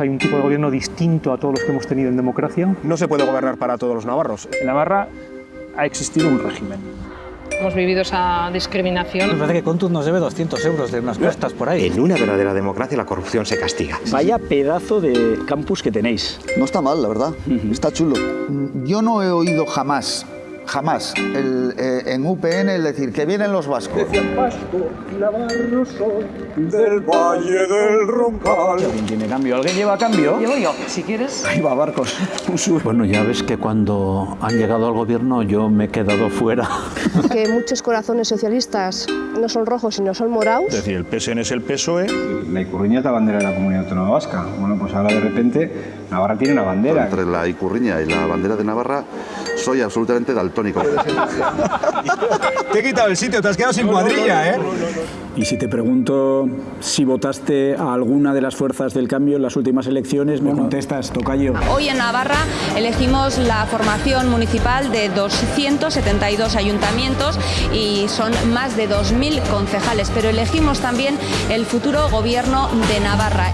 Hay un tipo de gobierno distinto a todos los que hemos tenido en democracia. No se puede gobernar para todos los navarros. En Navarra ha existido un régimen. Hemos vivido esa discriminación. Me parece que Contuz nos debe 200 euros de unas costas por ahí. En una verdadera democracia la corrupción se castiga. Vaya pedazo de campus que tenéis. No está mal, la verdad. Está chulo. Yo no he oído jamás jamás el, eh, en UPN el decir que vienen los vascos. del Valle del Roncal. ¿Alguien tiene cambio? ¿Alguien lleva cambio? Llevo yo, si quieres. Ahí va, Barcos. Bueno, ya ves que cuando han llegado al gobierno yo me he quedado fuera. Que muchos corazones socialistas no son rojos, sino son morados. Es decir, el PSN es el PSOE. La Icurriña es la bandera de la Comunidad Autónoma Vasca. Bueno, pues ahora de repente Navarra tiene una bandera. Entre la Icurriña y la bandera de Navarra soy absolutamente daltónico. te he quitado el sitio, te has quedado sin cuadrilla, ¿eh? Y si te pregunto si votaste a alguna de las fuerzas del cambio en las últimas elecciones, me contestas, tocayo. Hoy en Navarra elegimos la formación municipal de 272 ayuntamientos y son más de 2.000 concejales, pero elegimos también el futuro gobierno de Navarra.